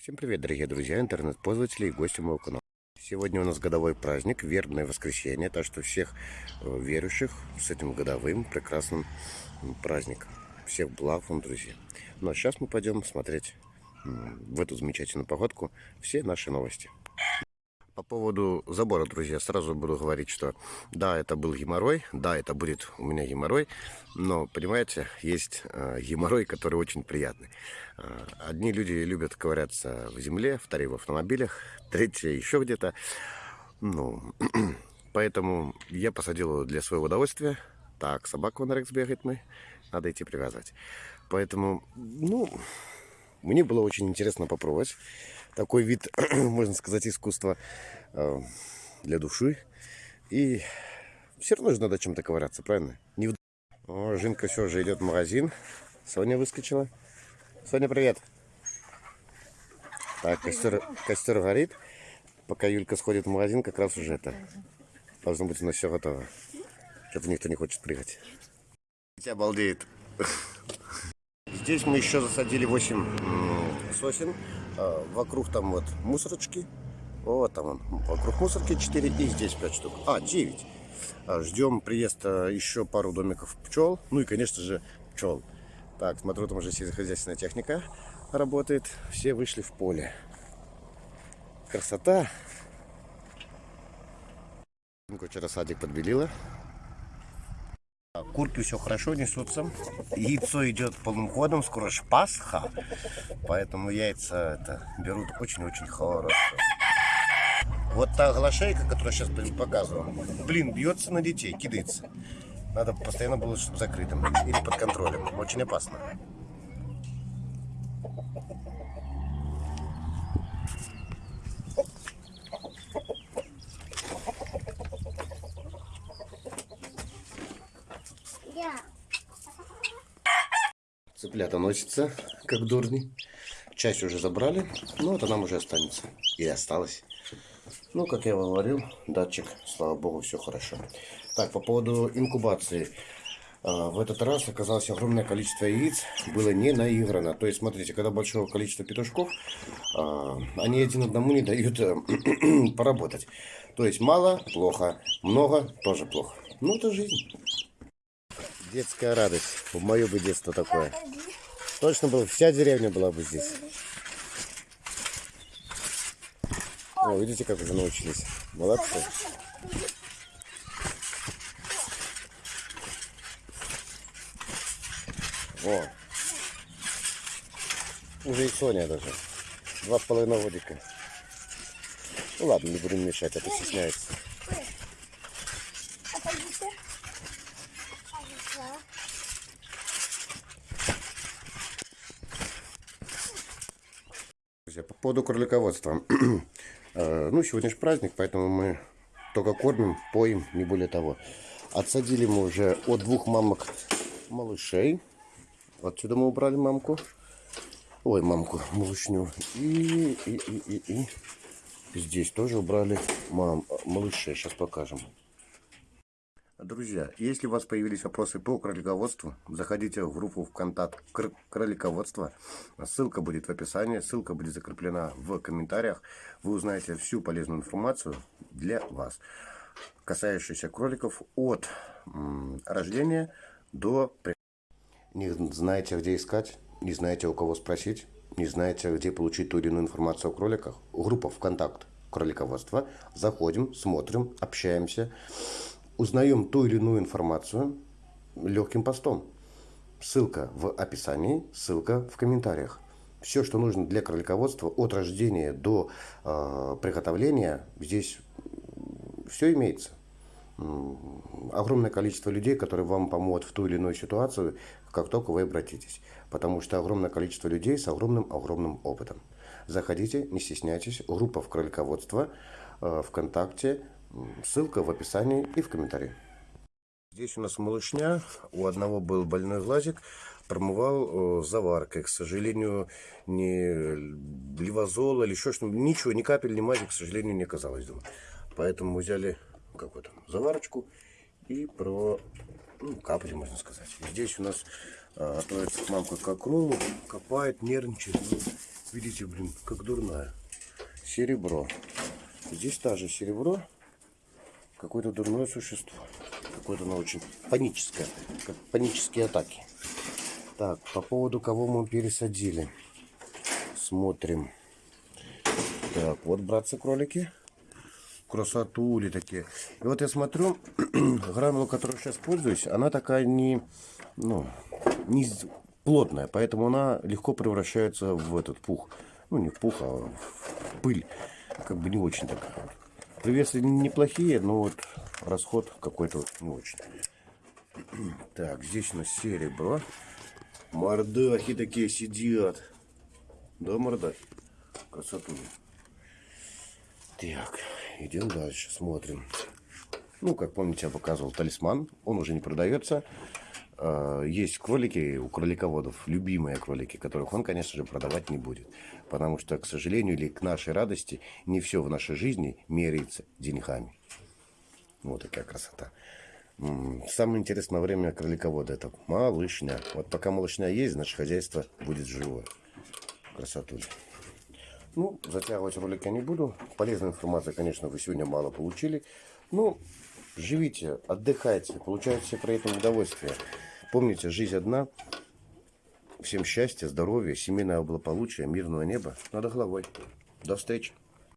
Всем привет, дорогие друзья, интернет-пользователи и гости моего канала. Сегодня у нас годовой праздник, вербное воскресенье, так что всех э, верующих с этим годовым прекрасным праздником. Всех благ вам, друзья. Ну а сейчас мы пойдем смотреть в эту замечательную погодку все наши новости. По поводу забора, друзья, сразу буду говорить, что да, это был геморрой, да, это будет у меня геморрой, но, понимаете, есть э, геморрой, который очень приятный. Э, одни люди любят ковыряться в земле, вторые в автомобилях, третьи еще где-то. Ну, поэтому я посадил его для своего удовольствия. Так, собака на Рекс бегает мы, надо идти привязать. Поэтому, ну, мне было очень интересно попробовать такой вид, можно сказать, искусства э, для души. И все равно же надо чем-то ковыряться, правильно? Не в... О, Жинка все же идет в магазин. Соня выскочила. Соня, привет. Так, костер, костер горит. Пока Юлька сходит в магазин, как раз уже это. Должно быть у нас все готово. Что-то никто не хочет прыгать. Тебя обалдеет. Здесь мы еще засадили 8 сосен. А, вокруг там вот мусорочки. Вот там он. Вокруг мусорки 4 и здесь 5 штук. А, 9. А, ждем приезда еще пару домиков пчел. Ну и, конечно же, пчел. Так, смотрю, там уже сельскохозяйственная техника работает. Все вышли в поле. Красота. Вчера садик подбелила. Курки все хорошо несутся. Яйцо идет полным ходом, скоро ж Пасха. Поэтому яйца это берут очень-очень хорошо. Вот та глашейка, которую сейчас показываю, блин, бьется на детей, кидается. Надо постоянно было, чтобы закрытым или под контролем. Очень опасно. Цыплята носятся, как дурни. Часть уже забрали, но это нам уже останется. И осталось. Ну, как я говорил, датчик, слава богу, все хорошо. Так, по поводу инкубации. А, в этот раз оказалось огромное количество яиц было не наиграно. То есть, смотрите, когда большое количество петушков, а, они один одному не дают э, поработать. То есть, мало – плохо, много – тоже плохо. Ну, это жизнь. Детская радость. В мое бы детство такое. Точно было, вся деревня была бы здесь. О, видите, как уже научились. Молодцы. О. Уже и Соня даже. Два с половиной годика. Ну ладно, не будем мешать, это стесняется. Друзья, по поводу кролиководства. Э, ну, сегодня же праздник, поэтому мы только кормим, поим, не более того. Отсадили мы уже от двух мамок малышей. Отсюда мы убрали мамку. Ой, мамку, малышню. И, и, и, и, и. здесь тоже убрали мам, малышей. Сейчас покажем. Друзья, если у вас появились вопросы по кролиководству, заходите в группу ВКонтакт кролиководство. Ссылка будет в описании, ссылка будет закреплена в комментариях. Вы узнаете всю полезную информацию для вас, касающуюся кроликов от рождения до... Не знаете, где искать, не знаете, у кого спросить, не знаете, где получить ту или иную информацию о кроликах. Группа ВКонтакт кролиководство. Заходим, смотрим, общаемся узнаем ту или иную информацию легким постом. Ссылка в описании, ссылка в комментариях. Все, что нужно для кролиководства от рождения до э, приготовления, здесь все имеется. Огромное количество людей, которые вам помогут в ту или иную ситуацию, как только вы обратитесь. Потому что огромное количество людей с огромным-огромным опытом. Заходите, не стесняйтесь. Группа в кролиководство э, ВКонтакте, Ссылка в описании и в комментарии. Здесь у нас малышня. У одного был больной глазик. Промывал э, заваркой. К сожалению, ни левозола или еще что-нибудь. Ничего, ни капель, ни мази, к сожалению, не оказалось дома. Поэтому мы взяли какую-то заварочку и про ну, капли, можно сказать. Здесь у нас а, отправится мамка к окролу, копает, нервничает. Ну, Видите, блин, как дурная. Серебро. Здесь тоже серебро. Какое-то дурное существо. Какое-то оно очень паническое. Как панические атаки. Так, по поводу кого мы пересадили. Смотрим. Так, вот, братцы-кролики. Красотули такие. И вот я смотрю, гранула, которую сейчас пользуюсь, она такая не, ну, не плотная, поэтому она легко превращается в этот пух. Ну, не в пух, а в пыль. Как бы не очень такая. Привесы неплохие, но вот расход какой-то не очень. Так, здесь у нас серебро. Мордахи такие сидят. Да, мордахи? Красоту. Так, идем дальше, смотрим. Ну, как помните, я показывал талисман. Он уже не продается. А, есть кролики у кролиководов, любимые кролики, которых он, конечно же, продавать не будет. Потому что, к сожалению, или к нашей радости, не все в нашей жизни меряется деньгами. Вот такая красота. Самое интересное время кроликовода это малышня. Вот пока малышня есть, значит хозяйство будет живое. Красоту. Ну, затягивать ролик я не буду. Полезной информации, конечно, вы сегодня мало получили. Ну, живите, отдыхайте, получайте при этом удовольствие. Помните, жизнь одна. Всем счастья, здоровья, семейного благополучия, мирного неба. Надо головой. До встречи.